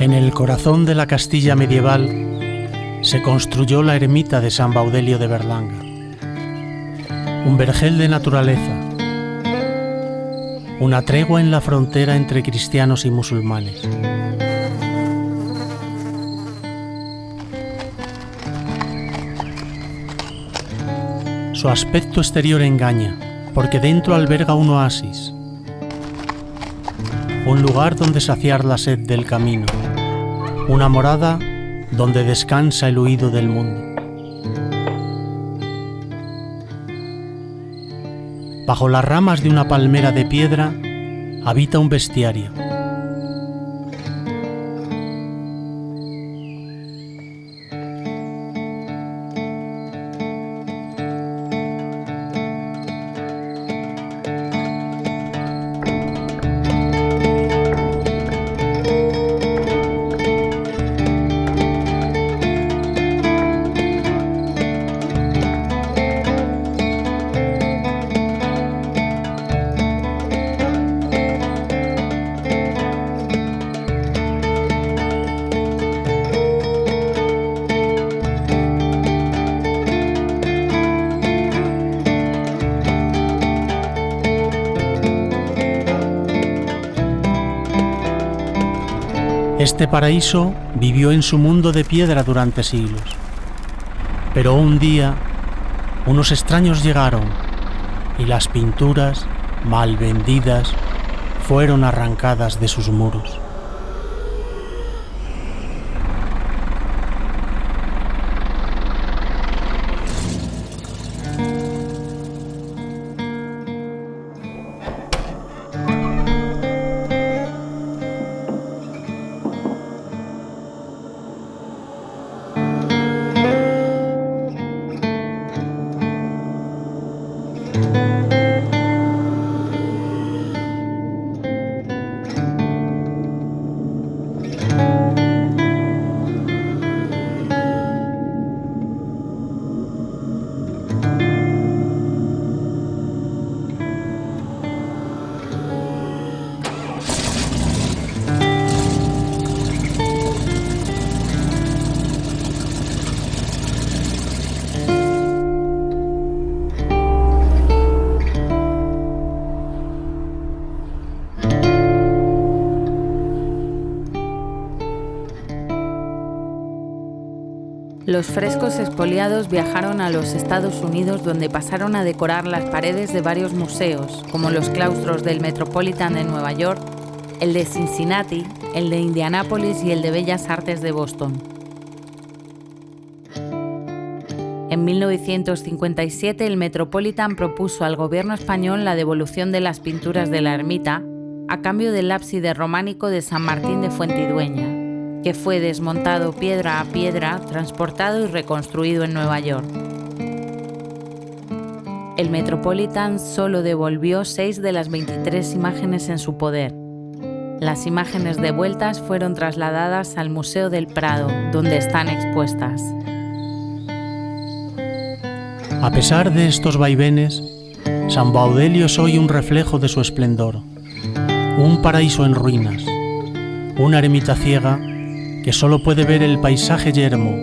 En el corazón de la Castilla medieval se construyó la ermita de San Baudelio de Berlanga, un vergel de naturaleza, una tregua en la frontera entre cristianos y musulmanes. Su aspecto exterior engaña, porque dentro alberga un oasis, un lugar donde saciar la sed del camino, una morada donde descansa el huido del mundo. Bajo las ramas de una palmera de piedra habita un bestiario. Este paraíso vivió en su mundo de piedra durante siglos. Pero un día, unos extraños llegaron y las pinturas, mal vendidas, fueron arrancadas de sus muros. Los frescos expoliados viajaron a los Estados Unidos donde pasaron a decorar las paredes de varios museos, como los claustros del Metropolitan de Nueva York, el de Cincinnati, el de Indianápolis y el de Bellas Artes de Boston. En 1957 el Metropolitan propuso al gobierno español la devolución de las pinturas de la ermita a cambio del ábside románico de San Martín de Fuentidueña que fue desmontado piedra a piedra, transportado y reconstruido en Nueva York. El Metropolitan solo devolvió seis de las 23 imágenes en su poder. Las imágenes devueltas fueron trasladadas al Museo del Prado, donde están expuestas. A pesar de estos vaivenes, San Baudelio es hoy un reflejo de su esplendor, un paraíso en ruinas, una ermita ciega que solo puede ver el paisaje yermo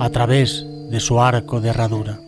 a través de su arco de herradura.